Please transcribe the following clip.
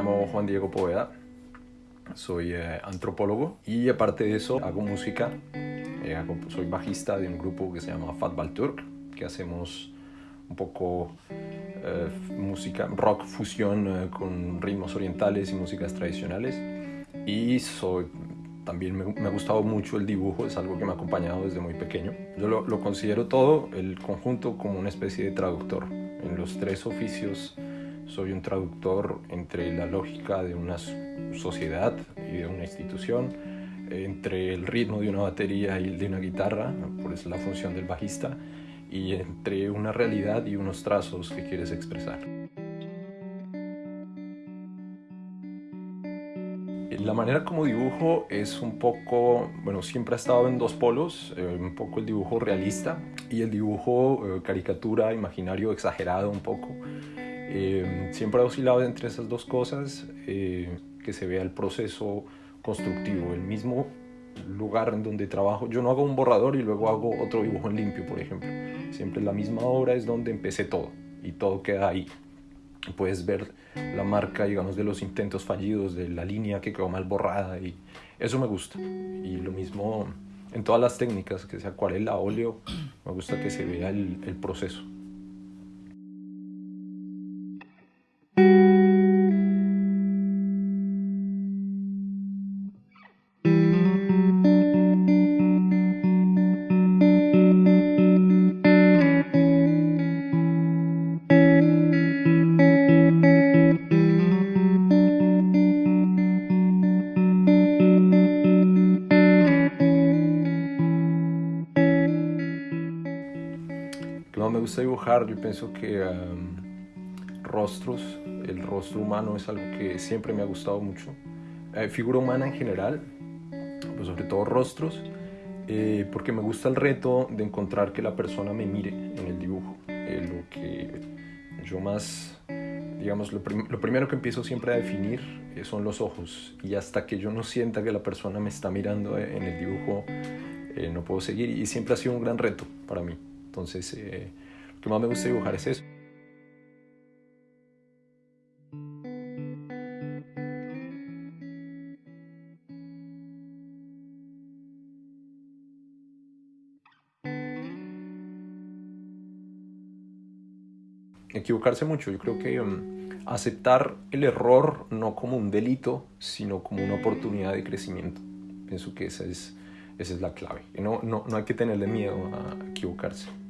Juan Diego Poveda, soy eh, antropólogo y aparte de eso hago música, eh, soy bajista de un grupo que se llama Fatbal Turk, que hacemos un poco eh, música, rock fusión con ritmos orientales y músicas tradicionales y soy también me, ha gustado mucho el dibujo, es algo que me ha acompañado desde muy pequeño. Yo lo, lo, considero todo, el conjunto, como una especie de traductor. En los tres oficios soy un traductor entre la lógica de una sociedad y de una institución, entre el ritmo de una batería y el de una guitarra, por eso la función del bajista, y entre una realidad y unos trazos que quieres expresar. La manera como dibujo es un poco, bueno, siempre ha estado en dos polos, eh, un poco el dibujo realista y el dibujo eh, caricatura, imaginario, exagerado un poco. Eh, siempre he oscilado entre esas dos cosas, eh, que se vea el proceso constructivo, el mismo lugar en donde trabajo. Yo no hago un borrador y luego hago otro dibujo en limpio, por ejemplo. Siempre la misma obra es donde empecé todo y todo queda ahí. Puedes ver la marca, digamos, de los intentos fallidos, de la línea que quedó mal borrada y eso me gusta. Y lo mismo en todas las técnicas, que sea acuarela, óleo, me gusta que se vea el, el proceso. Me gusta dibujar, yo pienso que rostros, el rostro humano es algo que siempre me ha gustado mucho. Eh, figura humana en general, pues sobre todo rostros, eh, porque me gusta el reto de encontrar que la persona me mire en el dibujo. Eh, lo que yo más, digamos, lo, primero que empiezo siempre a definir son los ojos. Y hasta que yo no sienta que la persona me está mirando en el dibujo, no puedo seguir. Y siempre ha sido un gran reto para mí. Entonces, lo que más me gusta dibujar es eso. equivocarse mucho. Yo creo que um, aceptar el error no como un delito, sino como una oportunidad de crecimiento. Pienso que esa es, esa es la clave. No, no, no hay que tenerle miedo a equivocarse.